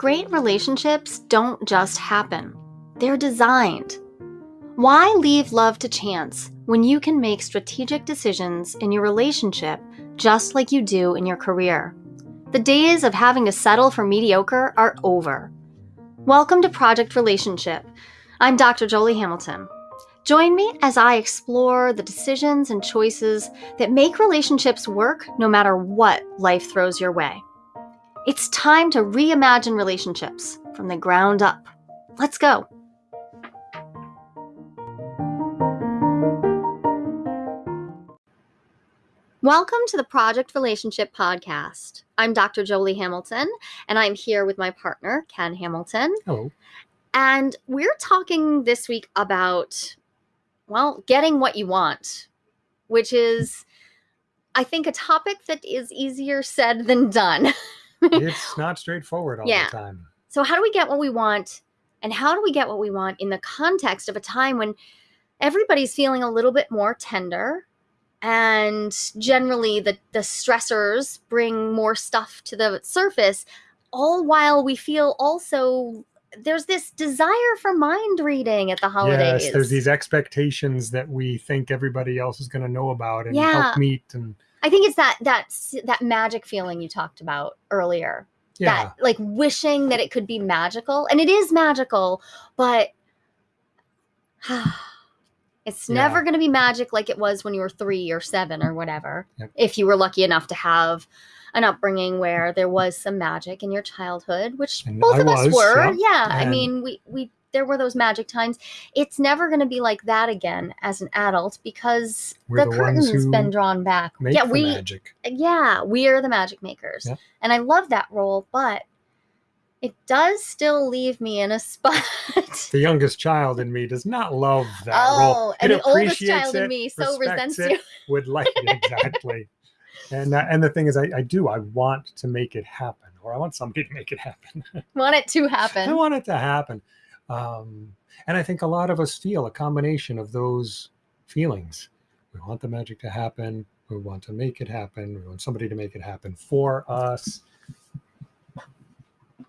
Great relationships don't just happen, they're designed. Why leave love to chance when you can make strategic decisions in your relationship just like you do in your career? The days of having to settle for mediocre are over. Welcome to Project Relationship. I'm Dr. Jolie Hamilton. Join me as I explore the decisions and choices that make relationships work no matter what life throws your way. It's time to reimagine relationships from the ground up. Let's go. Welcome to the Project Relationship Podcast. I'm Dr. Jolie Hamilton, and I'm here with my partner, Ken Hamilton. Hello. And we're talking this week about, well, getting what you want, which is, I think, a topic that is easier said than done. it's not straightforward all Yeah. the time. So, how do we get what we want? And how do we get what we want in the context of a time when everybody's feeling a little bit more tender? And generally, the, the stressors bring more stuff to the surface, all while we feel also there's this desire for mind reading at the holidays. Yes, there's these expectations that we think everybody else is going to know about and Yeah. help meet and I think it's that that that magic feeling you talked about earlier. yeah, that like wishing that it could be magical and it is magical but it's Yeah. never going to be magic like it was when you were three or seven or whatever Yep. if you were lucky enough to have an upbringing where there was some magic in your childhood which And both I of us were yep. yeah i mean we we there were those magic times it's never going to be like that again as an adult because We're the, the curtain's been drawn back yeah we magic. yeah, we are the magic makers. Yep. And I love that role, but it does still leave me in a spot. The youngest child in me does not love that oh, role. and the oldest child in me so resents it, you. Would like exactly. And uh, and the thing is, I, I do. I want to make it happen, or I want somebody to make it happen. Want it to happen. I want it to happen. Um, and I think a lot of us feel a combination of those feelings. We want the magic to happen. We want to make it happen. We want somebody to make it happen for us.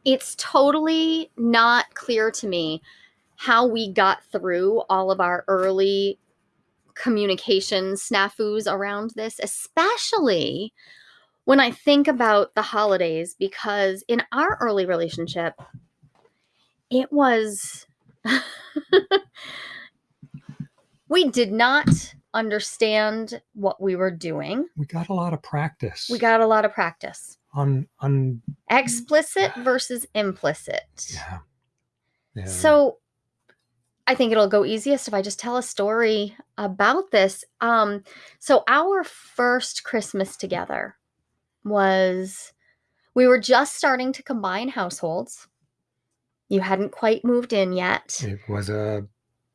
It's totally not clear to me how we got through all of our early communication snafus around this, especially when I think about the holidays, because in our early relationship, it was. we did not understand what we were doing. We got a lot of practice. We got a lot of practice. on on Explicit versus implicit. yeah. yeah. So I think it'll go easiest if I just tell a story about this. Um, so our first Christmas together was we were just starting to combine households. You hadn't quite moved in yet. it was a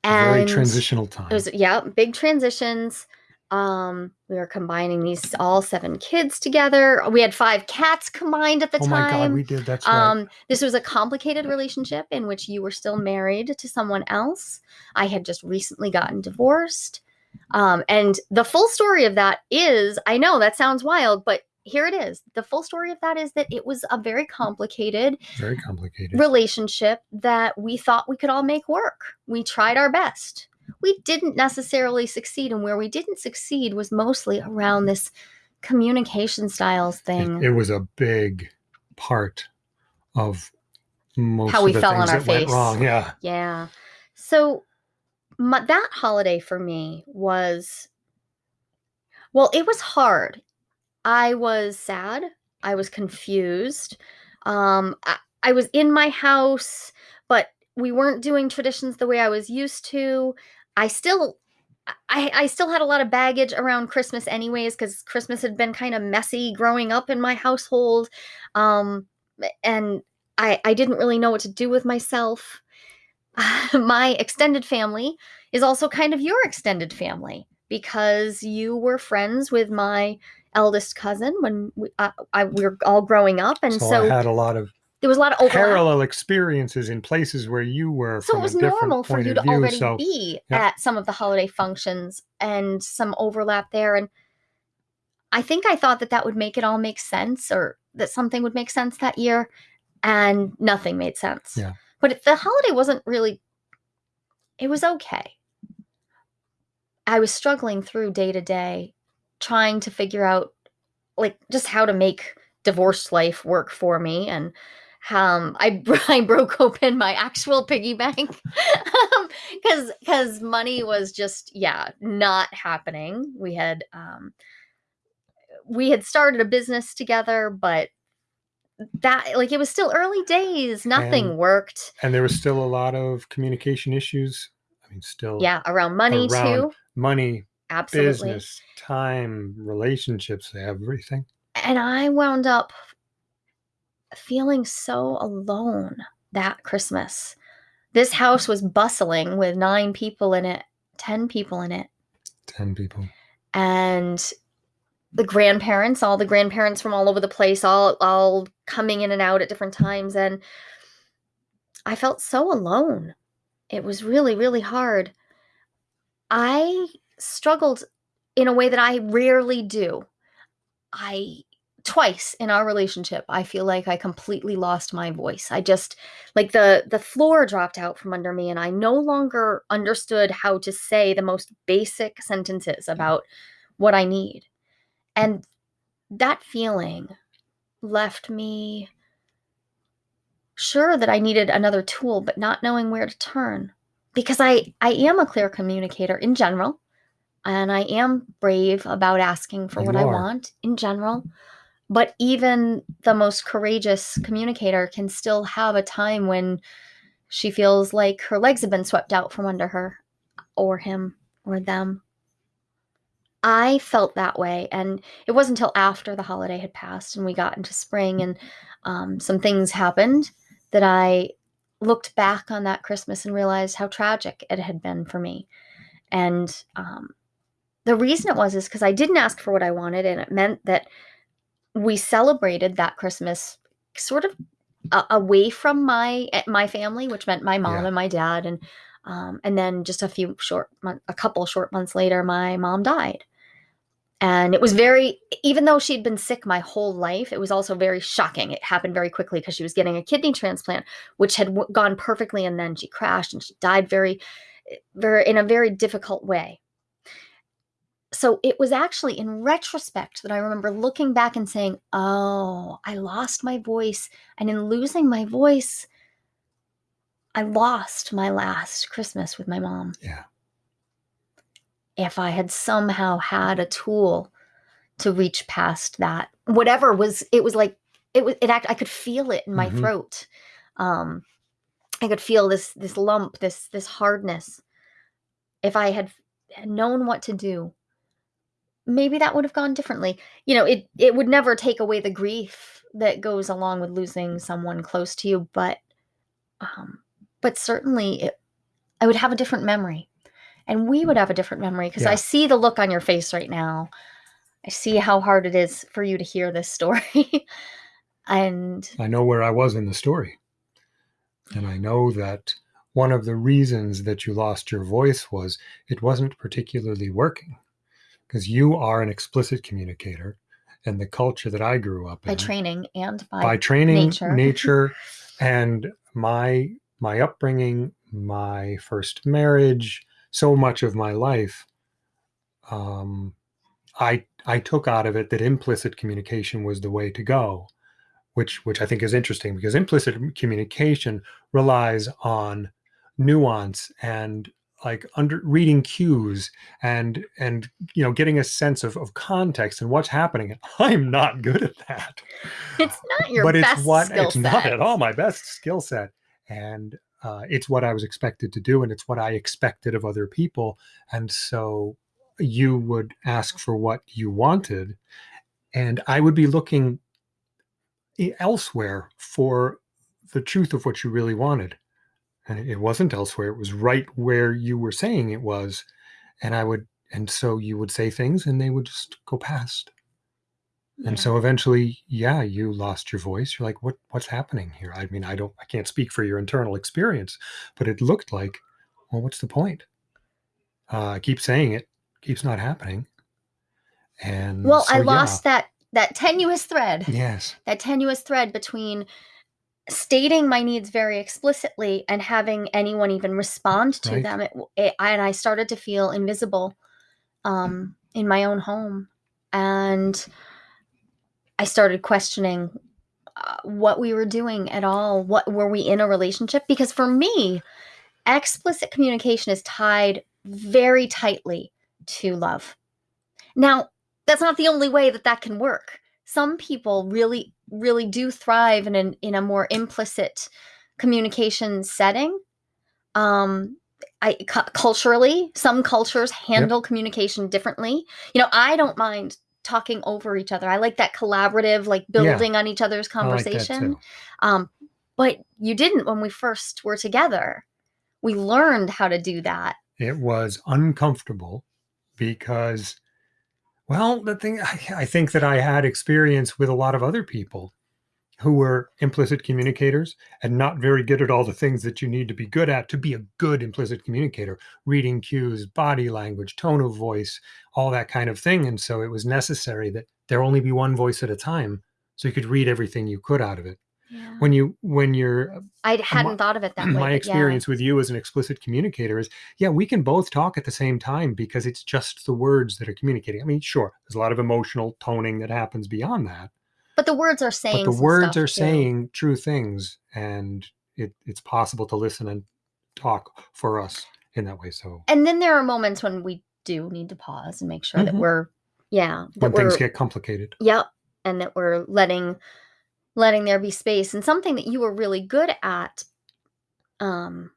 very And transitional time. it was yeah, big transitions. Um, we were combining these all seven kids together. We had five cats combined at the time. oh my god, we did. That's right. Um, this was a complicated relationship in which you were still married to someone else. I had just recently gotten divorced. Um, and the full story of that is I know that sounds wild, but here it is. The full story of that is that it was a very mm. complicated very complicated. relationship that we thought we could all make work. We tried our best. We didn't necessarily succeed. And where we didn't succeed was mostly around this communication styles thing. It, it was a big part of most How of we the fell on our face. wrong. Yeah. Yeah. So my, that holiday for me was, well, it was hard. I was sad. I was confused. Um, I, I was in my house, but we weren't doing traditions the way I was used to. I still. I, I still had a lot of baggage around Christmas, anyways, because Christmas had been kind of messy growing up in my household. Um, and I, I didn't really know what to do with myself. my extended family is also kind of your extended family because you were friends with my eldest cousin when we, uh, I, we were all growing up, and So, so, I had a lot of there was a lot of overlap. parallel experiences in places where you were So it was normal for you to view. already so be yeah. at some of the holiday functions and some overlap there. And I think I thought that that would make it all make sense or that something would make sense that year. and nothing made sense. Yeah. But the holiday wasn't really, it was okay. I was struggling through day to day, trying to figure out like just how to make divorced life work for me and um, I, I broke open my actual piggy bank because um, because money was just yeah not happening. We had um, we had started a business together, but that like it was still early days. Nothing And- worked. And there was still a lot of communication issues. I mean, still Yeah, around money Around too. money, Absolutely. business, time, relationships, everything. And I wound up feeling so alone that Christmas. This house was bustling with nine people in it, 10 people in it. 10 people. And the grandparents, all the grandparents from all over the place, all all coming in and out at different times and I felt so alone. It was really really hard. I struggled in a way that I rarely do. I twice in our relationship I feel like I completely lost my voice. I just like the the floor dropped out from under me and I no longer understood how to say the most basic sentences mm-hmm. about what I need. And that feeling left me sure that I needed another tool but not knowing where to turn because I I am a clear communicator in general and I am brave about asking for You what I want in general. But even the most courageous communicator can still have a time when she feels like her legs have been swept out from under her or him or them. I felt that way, and it wasn't until after the holiday had passed and we got into spring and um, some things happened that I looked back on that Christmas and realized how tragic it had been for me. And um, the reason it was is because I didn't ask for what I wanted, and it meant that we celebrated that Christmas sort of away from my eh, my family, which meant my mom Yeah. and my dad, and um, and then just a few short, mon- a couple short months later, my mom died, and it was very, even though she'd been sick my whole life, it was also very shocking. It happened very quickly because she was getting a kidney transplant, which had w- gone perfectly, and then she crashed and she died very, very in a very difficult way so it was actually in retrospect that I remember looking back and saying, "Oh, I lost my voice, and in losing my voice, I lost my last Christmas with my mom. Yeah. If I had somehow had a tool to reach past that, whatever was, it was like it was. It act. I could feel it in my Mhm. throat. Um, I could feel this this lump, this this hardness. If I had known what to do, maybe that would have gone differently. You know, it it would never take away the grief that goes along with losing someone close to you, but um but certainly it, I would have a different memory. And we would have a different memory because Yeah. I see the look on your face right now. I see how hard it is for you to hear this story. and I know where I was in the story. And I know that one of the reasons that you lost your voice was it wasn't particularly working because you are an explicit communicator. And the culture that I grew up by in, training and by, by training, nature. nature, and my my upbringing, my first marriage, so much of my life, um, I I took out of it that implicit communication was the way to go, which which I think is interesting because implicit communication relies on nuance and like under reading cues and and you know getting a sense of, of context and what's happening i'm not good at that. It's not your but best it's what skill it's set. not at all my best skill set. And uh, it's what i was expected to do and it's what i expected of other people. And so you would ask for what you wanted and i would be looking e- elsewhere for the truth of what you really wanted and it wasn't elsewhere it was right where you were saying it was and i would and so you would say things and they would just go past Yeah. and so eventually yeah you lost your voice you're like what what's happening here i mean i don't i can't speak for your internal experience but it looked like well what's the point uh, i keep saying it keeps not happening and well, so, I yeah. lost that that tenuous thread. yes that tenuous thread between stating my needs very explicitly and having anyone even respond to Right. them it, it, and i started to feel invisible um, in my own home. And i started questioning uh, what we were doing at all. What were we in a relationship? Because for me explicit communication is tied very tightly to love. Now that's not the only way that that can work. Some people really really do thrive in an, in a more implicit communication setting. Um I cu- culturally some cultures handle communication differently. You know I don't mind talking over each other. I like that collaborative like Yeah. building on each other's I like conversation. Um but you didn't when we first were together. We learned how to do that. It was uncomfortable because, well, the thing I, I think that I had experience with a lot of other people who were implicit communicators and not very good at all the things that you need to be good at to be a good implicit communicator reading cues, body language, tone of voice, all that kind of thing. And so it was necessary that there only be one voice at a time so you could read everything you could out of it. Yeah. When you when you're I hadn't thought of it that way my but yeah. experience with you as an explicit communicator is yeah we can both talk at the same time because it's just the words that are communicating i mean sure there's a lot of emotional toning that happens beyond that but the words are saying but the words are too. saying true things and it, it's possible to listen and talk for us in that way so and then there are moments when we do need to pause and make sure that Mhm. we're yeah that when things get complicated yep and that we're letting letting there be space and something that you were really good at um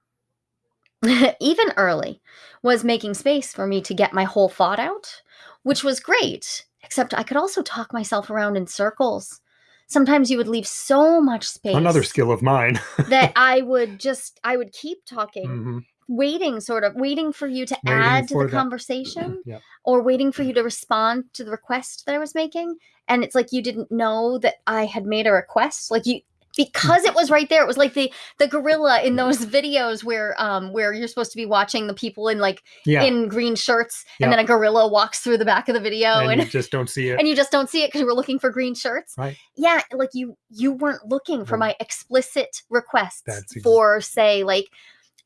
even early was making space for me to get my whole thought out which was great except i could also talk myself around in circles sometimes you would leave so much space another skill of mine that i would just i would keep talking Mhm. Waiting sort of waiting for you to Waiting add to the that- conversation or waiting for you to respond to the request that I was making. And it's like you didn't know that I had made a request. Like you because it was right there. It was like the the gorilla in those videos where um where you're supposed to be watching the people in like yeah in green shirts and then a gorilla walks through the back of the video and and you just don't see it and you just don't see it because you were looking for green shirts. Right. Yeah, like you you weren't looking for Well, my explicit requests ex- for say like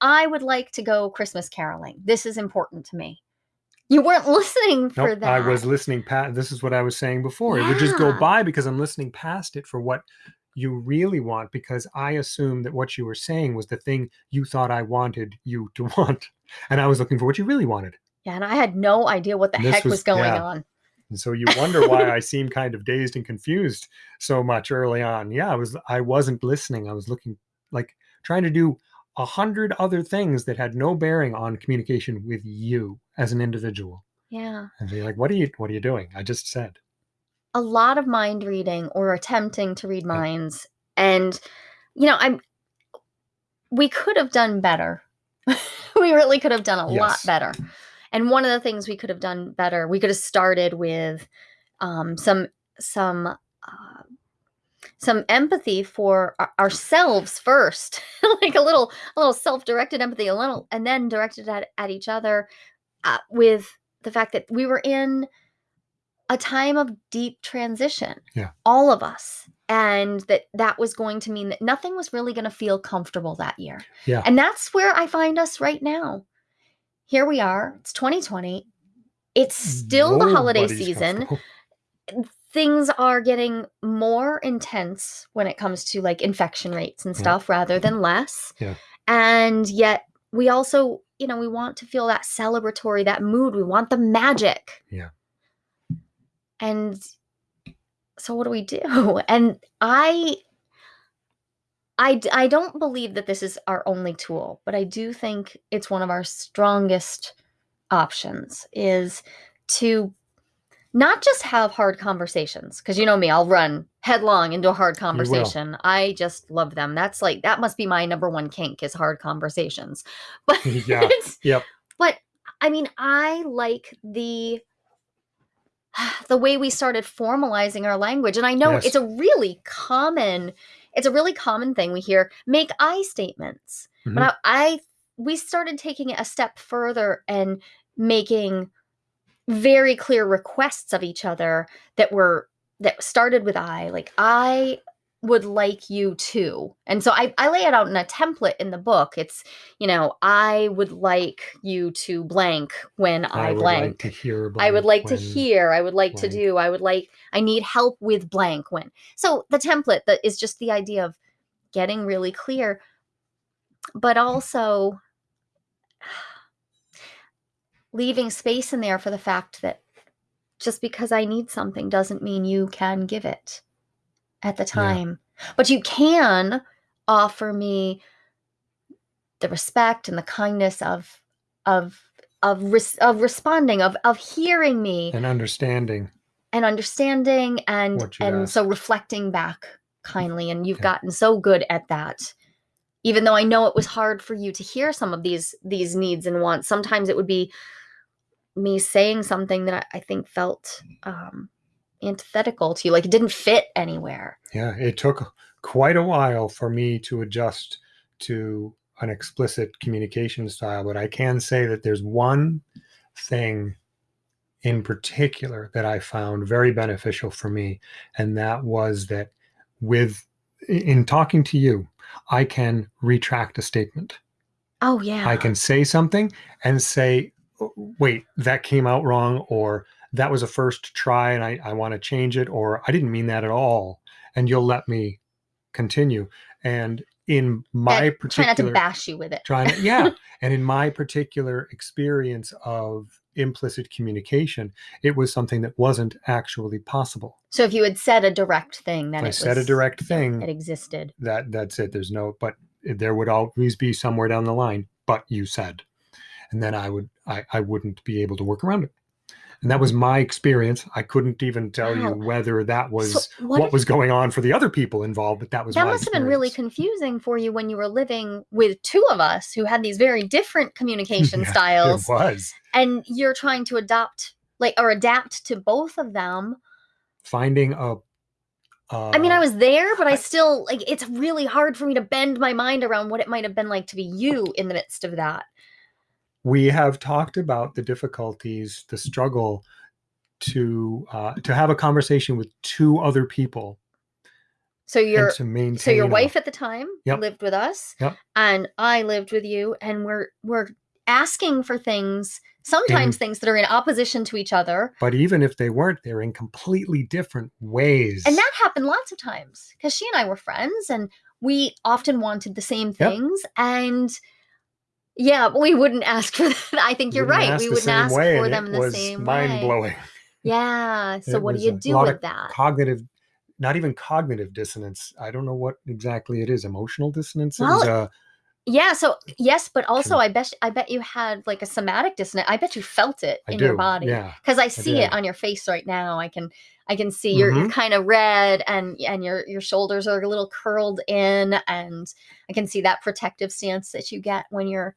I would like to go Christmas caroling. This is important to me. You weren't listening for Nope, that. I was listening past. This is what I was saying before. It would just go by because I'm listening past it for what you really want. Because I assumed that what you were saying was the thing you thought I wanted you to want, and I was looking for what you really wanted. Yeah, and I had no idea what the This heck was, was- going yeah. on. And so you wonder why I seem kind of dazed and confused so much early on. Yeah, I was. I wasn't listening. I was looking like trying to do a hundred other things that had no bearing on communication with you as an individual. Yeah. And be like, "What are you? What are you doing?" I just said. A lot of mind reading or attempting to read minds. And you know, I'm we could have done better. we really could have done a lot better. And one of the things we could have done better, we could have started with um, some some uh, some empathy for ourselves first, like a little a little self directed empathy, a little, and then directed at at each other uh, with the fact that we were in a time of deep transition. Yeah. all of us. And that that was going to mean that nothing was really going to feel comfortable that year. Yeah. And that's where I find us right now. Here we are. It's 2020. It's still the holiday season. Things are getting more intense when it comes to like infection rates and Yeah. stuff rather than less. Yeah. And yet we also, you know, we want to feel that celebratory, that mood. We want the magic. Yeah. And so what do we do? And I I, I don't believe that this is our only tool, but I do think it's one of our strongest options is to not just have hard conversations because you know me i'll run headlong into a hard conversation i just love them that's like that must be my number one kink is hard conversations but Yeah. Yep. but i mean i like the the way we started formalizing our language and i know Yes. it's a really common it's a really common thing we hear make i statements Mhm. but I, I we started taking it a step further and making very clear requests of each other that were that started with i like i would like you to. And so I, I lay it out in a template in the book. It's, you know, I would like you to blank when I, I would blank. like to hear. I would like to hear. I would like to do. I would like. I need help with blank when. So the template that is just the idea of getting really clear, but also leaving space in there for the fact that just because I need something doesn't mean you can give it at the time. But you can offer me the respect and the kindness of of of res- of responding of of hearing me and understanding. and understanding and and asked. so reflecting back kindly and you've Yeah. gotten so good at that even though i know it was hard for you to hear some of these these needs and wants sometimes it would be me saying something that i, I think felt um antithetical to you like it didn't fit anywhere Yeah, it took quite a while for me to adjust to an explicit communication style, but I can say that there's one thing in particular that I found very beneficial for me, and that was that with in talking to you, I can retract a statement. oh yeah I can say something and say, "Oh, Uh, wait, that came out wrong, or that was a first try and I, I want to change it, or I didn't mean that at all. And you'll let me continue. And in my And try not to bash you with it trying to, yeah. and in my particular experience of implicit communication, it was something that wasn't actually possible. so if you had said a direct thing then I said a direct thing, it existed that that's it there's no but there would always be somewhere down the line but you said and then i would i, I wouldn't be able to work around it. And that was my experience. I couldn't even tell you whether that was so what, what, was going on for the other people involved but that was that must have been really confusing for you when you were living with two of us who had these very different communication Yeah, styles it was. and you're trying to adopt like or adapt to both of them. Finding a i mean uh, i was there but i I- still like it's really hard for me to bend my mind around what it might have been like to be you in the midst of that we have talked about the difficulties the struggle to uh, to have a conversation with two other people so your and to maintain so your a- wife at the time Yep. lived with us Yep. and i lived with you and we're we're asking for things sometimes things that are in opposition to each other but even if they weren't they're in completely different ways and that happened lots of times because she and I were friends and we often wanted the same things and yeah we wouldn't ask for that. I think you're right. we wouldn't ask way, for them the was same mind way. Blowing yeah so It what do you do with that? cognitive not even cognitive dissonance. I don't know what exactly it is. Emotional dissonance? Well, uh, yeah so yes but also I bet I bet you had like a somatic dissonance. I bet you felt it i in do your body yeah. because I see it on your face right now. I can I can see you're Mm-hmm. you're kind of red and and your your shoulders are a little curled in and I can see that protective stance that you get when you're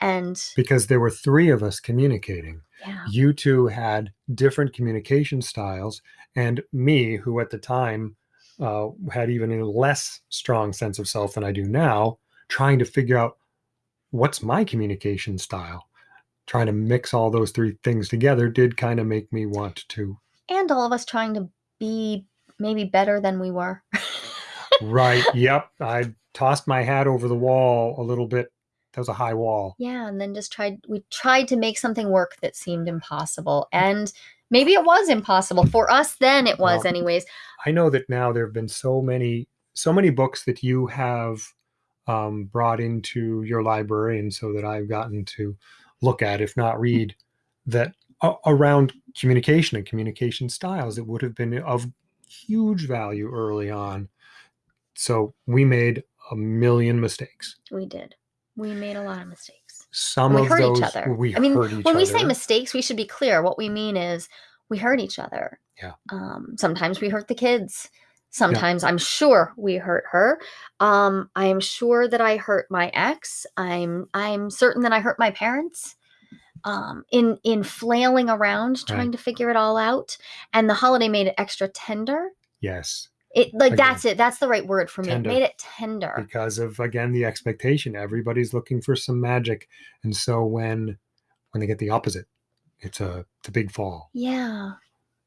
and because there were three of us communicating yeah you two had different communication styles and me who at the time uh, had even a less strong sense of self than i do now trying to figure out what's my communication style trying to mix all those three things together did kind of make me want to and all of us trying to be maybe better than we were. right yep i tossed my hat over the wall a little bit that was a high wall yeah, and then just tried we tried to make something work that seemed impossible and maybe it was impossible for us then it was Well, anyways. I know that now there have been so many so many books that you have um, brought into your library, and so that I've gotten to look at, if not read, that around communication and communication styles. It would have been of huge value early on. So we made a million mistakes. We did. We made a lot of mistakes. Some we of hurt those each other. we I mean, when other. we say mistakes, we should be clear. What we mean is we hurt each other. Yeah. Um, sometimes we hurt the kids. Sometimes I'm sure we hurt her. Um, I am sure that I hurt my ex. I'm I'm certain that I hurt my parents. Um, in in flailing around trying Right. to figure it all out, and the holiday made it extra tender. yes, It like Again, that's it. That's the right word for me. tender. It made it tender. because of again the expectation everybody's looking for some magic and so when when they get the opposite it's a it's a big fall Yeah.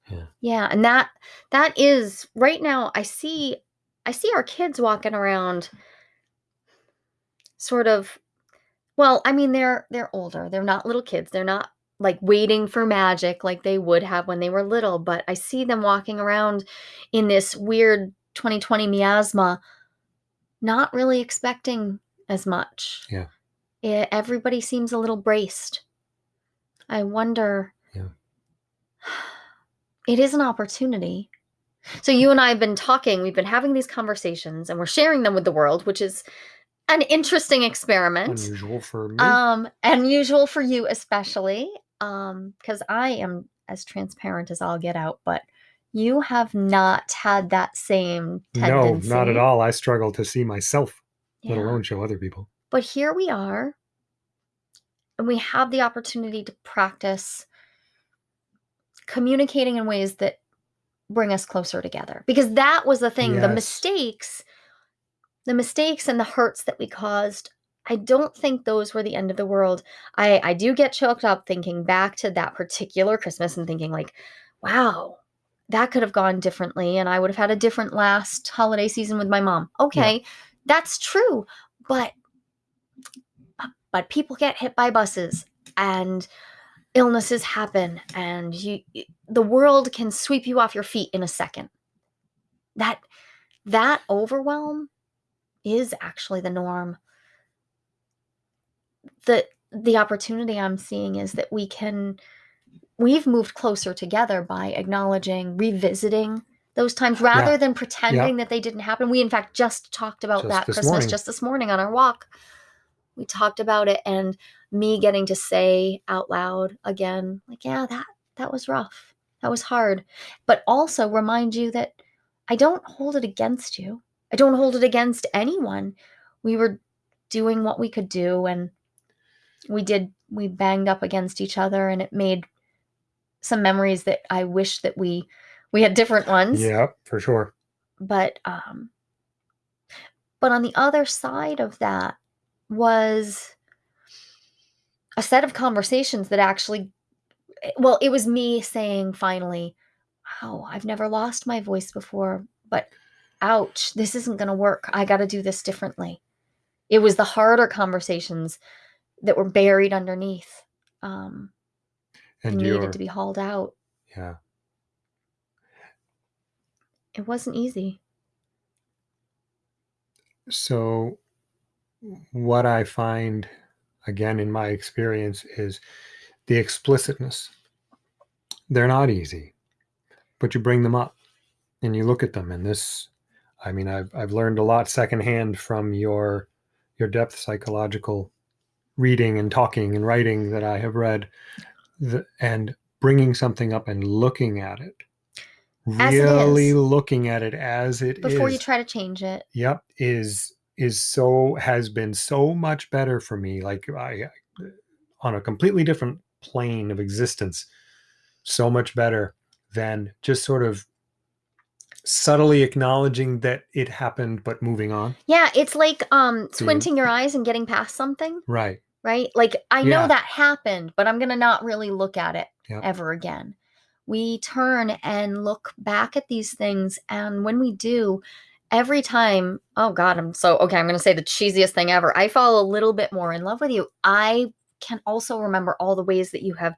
Yeah. Yeah, and that that is right now I see I see our kids walking around sort of well, I mean they're they're older. They're not little kids. They're not like waiting for magic like they would have when they were little, but I see them walking around in this weird 2020 miasma not really expecting as much. Yeah. It, everybody seems a little braced. I wonder. Yeah. It is an opportunity. So you and I have been talking, we've been having these conversations and we're sharing them with the world, which is an interesting experiment. Unusual for me. Um unusual for you especially. Um cuz I am as transparent as I'll get out, but you have not had that same tendency. no, not at all. I struggle to see myself, let alone show other people. But here we are, and we have the opportunity to practice communicating in ways that bring us closer together. Because that was the thing, the mistakes, the mistakes and the hurts that we caused. I don't think those were the end of the world. I I do get choked up thinking back to that particular Christmas and thinking like, wow, that could have gone differently and I would have had a different last holiday season with my mom. Okay, that's true. But but people get hit by buses and illnesses happen and you the world can sweep you off your feet in a second that that overwhelm is actually the norm. The the opportunity i'm seeing is that we can we've moved closer together by acknowledging revisiting those times rather than pretending that they didn't happen. We in fact just talked about Just that christmas morning. just this morning on our walk. We talked about it and me getting to say out loud again like yeah that that was rough. That was hard. But also remind you that i don't hold it against you i don't hold it against anyone we were doing what we could do and we did we banged up against each other and it made some memories that i wish that we we had different ones Yeah, for sure. but um but on the other side of that was a set of conversations that actually well it was me saying finally wow i've never lost my voice before but ouch this isn't going to work i got to do this differently it was the harder conversations that were buried underneath um and And needed to be hauled out yeah. it wasn't easy So, what I find, again, in my experience, is the explicitness. They're not easy, but you bring them up and you look at them. And this, I mean, I've, I've learned a lot secondhand from your your depth psychological reading and talking and writing that I have read, the, and bringing something up and looking at it, As it really is. looking at it as it is before you try to change it. Yep is is so has been so much better for me. Like i on a completely different plane of existence so much better than just sort of subtly acknowledging that it happened but moving on yeah it's like um squinting your eyes and getting past something right right? Like I know Yeah. that happened, but I'm going to not really look at it Yep. ever again. We turn and look back at these things and when we do, every time, oh god, I'm so okay, I'm going to say the cheesiest thing ever. I fall a little bit more in love with you. I can also remember all the ways that you have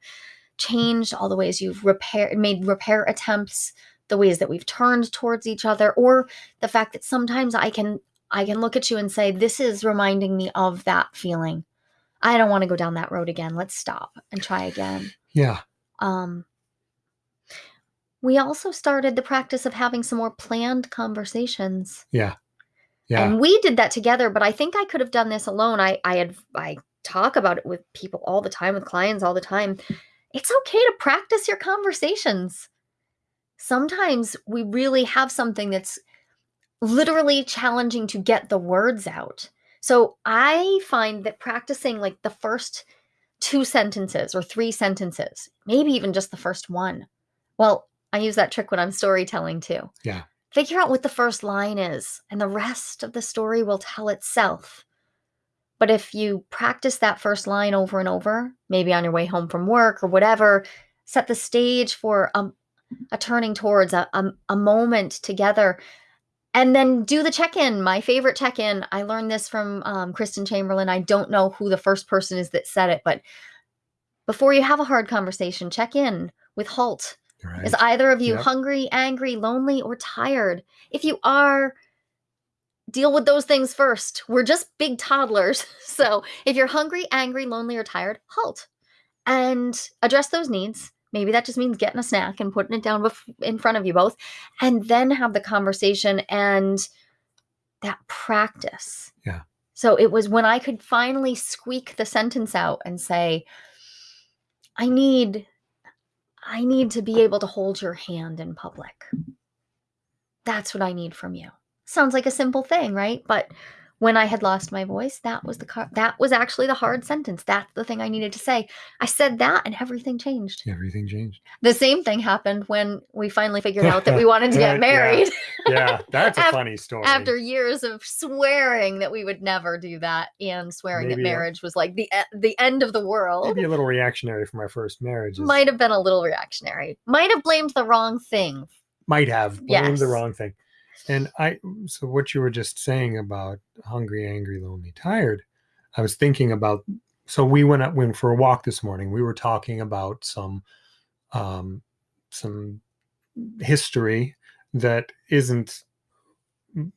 changed, all the ways you've repaired made repair attempts, the ways that we've turned towards each other or the fact that sometimes I can I can look at you and say this is reminding me of that feeling. I don't want to go down that road again. Let's stop and try again. yeah Um, we also started the practice of having some more planned conversations. yeah yeah And we did that together, but I think I could have done this alone. I I had I talk about it with people all the time, with clients all the time. It's okay to practice your conversations. Sometimes we really have something that's literally challenging to get the words out. So I find that practicing like the first two sentences or three sentences, maybe even just the first one. Well, I use that trick when I'm storytelling too. Yeah. Figure out what the first line is, and the rest of the story will tell itself. But if you practice that first line over and over, maybe on your way home from work or whatever, set the stage for a, a turning towards a, a, a moment together. and then do the check-in my favorite check-in i learned this from um, kristen chamberlain i don't know who the first person is that said it but before you have a hard conversation check in with halt Right. is either of you Yep. hungry angry lonely or tired if you are deal with those things first we're just big toddlers so if you're hungry angry lonely or tired halt and address those needs maybe that just means getting a snack and putting it down bef- in front of you both and then have the conversation and that practice. Yeah. so it was when i could finally squeak the sentence out and say i need i need to be able to hold your hand in public. That's what i need from you. Sounds like a simple thing right? But when i had lost my voice that was the car- that was actually the hard sentence. That's the thing i needed to say. I said that and everything changed. Everything changed. the same thing happened when we finally figured out that we wanted to get married. Yeah, that's a Af- funny story. after years of swearing that we would never do that and swearing Maybe, that marriage was like the the end of the world. Maybe a little reactionary from our first marriage. might have been a little reactionary. Might have blamed the wrong thing. Might have blamed the wrong thing. And I, so what you were just saying about hungry, angry, lonely, tired, I was thinking about. So we went out went for a walk this morning. We were talking about some, um, some history that isn't.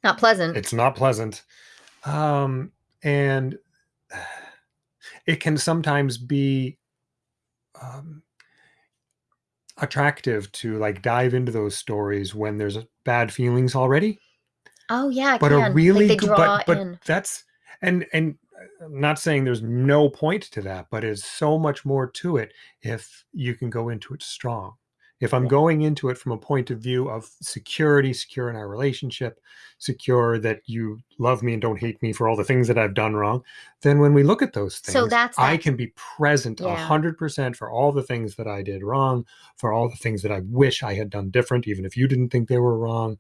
not pleasant It's not pleasant, um, and it can sometimes be. Um, attractive to like dive into those stories when there's bad feelings already. Oh yeah but can. a really like good but, but in. that's and and uh, I'm not saying there's no point to that but it's so much more to it if you can go into it strong if i'm going into it from a point of view of security secure in our relationship secure that you love me and don't hate me for all the things that i've done wrong then when we look at those things So that's i that- can be present a Yeah. 100% for all the things that i did wrong for all the things that i wish i had done different even if you didn't think they were wrong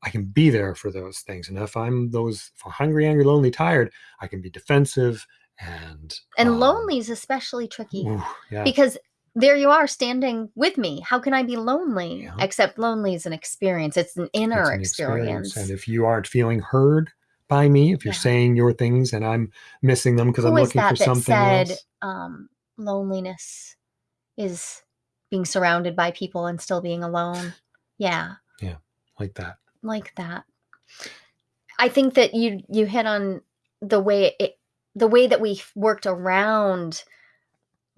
I can be there for those things. And if I'm those if I'm hungry, angry, lonely, tired, I can be defensive and and um, lonely is especially tricky ooh, yeah, because there you are standing with me how can i be lonely Yeah. except lonely is an experience it's an inner it's an experience, And if you aren't feeling heard by me, if you're Yeah. saying your things and I'm missing them because I'm looking for that something said else, um, loneliness is being surrounded by people and still being alone Yeah. yeah like that. like that i think that you you hit on the way it the way that we worked around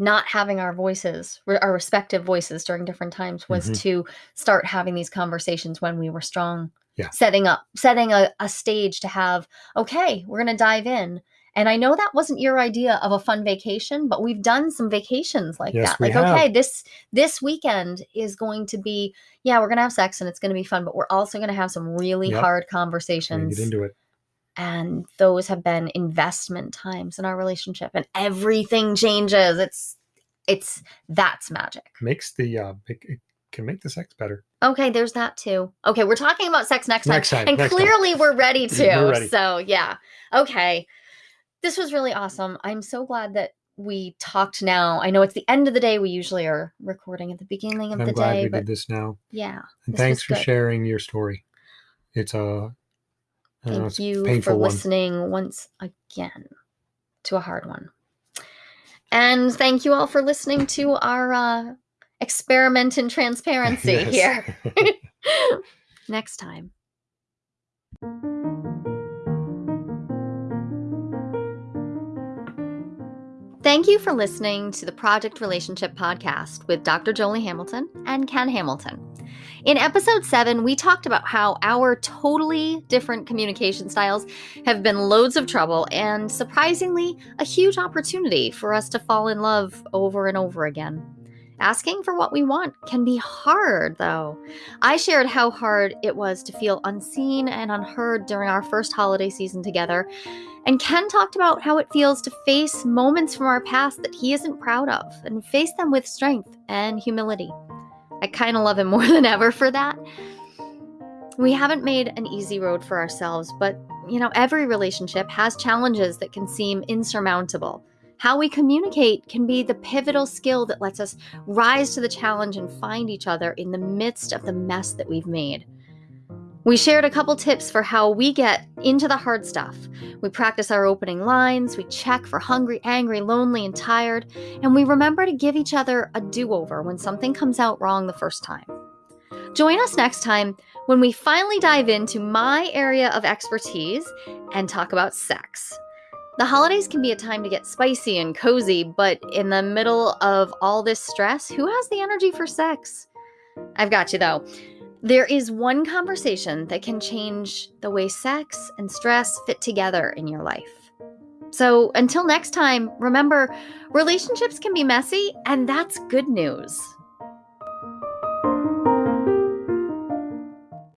not having our voices our respective voices during different times was Mhm. to start having these conversations when we were strong Yeah. setting up setting a, a stage to have okay we're going to dive in and i know that wasn't your idea of a fun vacation but we've done some vacations like Yes, that like have. okay this this weekend is going to be yeah we're going to have sex and it's going to be fun but we're also going to have some really Yep. hard conversations get into it. And those have been investment times in our relationship and everything changes it's it's that's magic Makes the uh it, it can make the sex better. okay there's that too okay we're talking about sex next time Next time. and next time. clearly we're ready to We're ready. so yeah okay this was really awesome i'm so glad that we talked now i know it's the end of the day we usually are recording at the beginning of I'm the glad day we but did this now. yeah And thanks for good. sharing your story. It's a I know, thank you for one. listening once again to a hard one and thank you all for listening to our uh, experiment in transparency Yes. here next time Thank you for listening to the Project Relationship Podcast with Dr. Jolie Hamilton and Ken Hamilton. In episode seven, we talked about how our totally different communication styles have been loads of trouble and surprisingly a huge opportunity for us to fall in love over and over again. Asking for what we want can be hard, though. I shared how hard it was to feel unseen and unheard during our first holiday season together, and Ken talked about how it feels to face moments from our past that he isn't proud of and face them with strength and humility. I kind of love him more than ever for that. We haven't made an easy road for ourselves, but you know, every relationship has challenges that can seem insurmountable. How we communicate can be the pivotal skill that lets us rise to the challenge and find each other in the midst of the mess that we've made. We shared a couple tips for how we get into the hard stuff. We practice our opening lines, we check for hungry, angry, lonely, and tired, and we remember to give each other a do over when something comes out wrong the first time. Join us next time when we finally dive into my area of expertise and talk about sex. The holidays can be a time to get spicy and cozy, but in the middle of all this stress, who has the energy for sex? I've got you though. There is one conversation that can change the way sex and stress fit together in your life. So until next time, remember relationships can be messy, and that's good news.